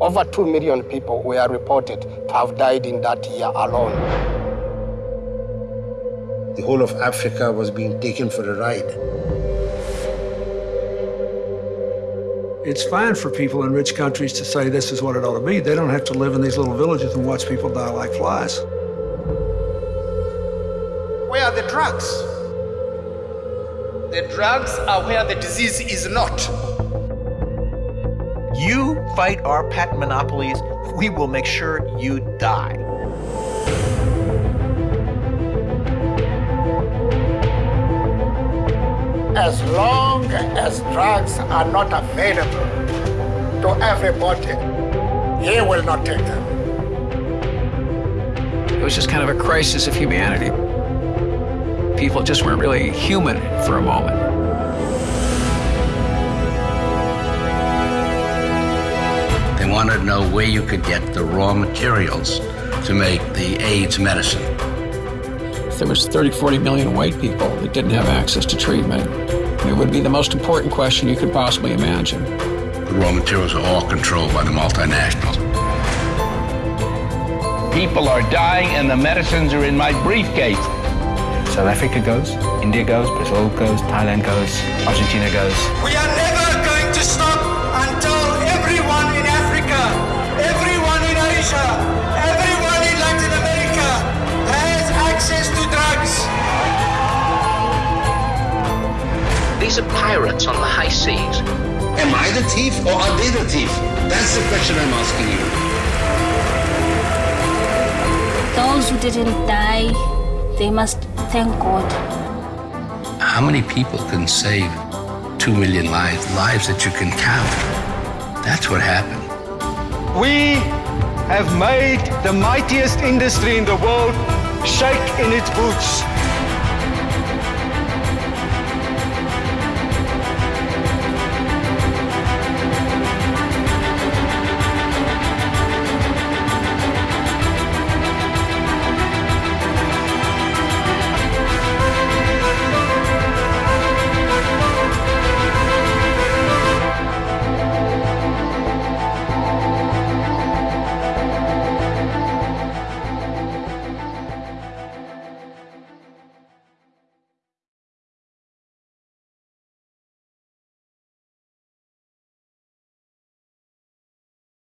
Over 2 million people were reported to have died in that year alone. The whole of Africa was being taken for a ride. It's fine for people in rich countries to say this is what it ought to be. They don't have to live in these little villages and watch people die like flies. Where are the drugs? The drugs are where the disease is not. You fight our patent monopolies, we will make sure you die. As long as drugs are not available to everybody, he will not take them. It was just kind of a crisis of humanity. People just weren't really human for a moment. They wanted to know where you could get the raw materials to make the AIDS medicine. There was 30, 40 million white people that didn't have access to treatment. It would be the most important question you could possibly imagine. The raw materials are all controlled by the multinationals. People are dying and the medicines are in my briefcase. South Africa goes, India goes, Brazil goes, Thailand goes, Argentina goes. We are never These are pirates on the high seas. Am I the thief or are they the thief? That's the question I'm asking you. Those who didn't die, they must thank God. How many people can save two million lives, lives that you can count? That's what happened. We have made the mightiest industry in the world shake in its boots.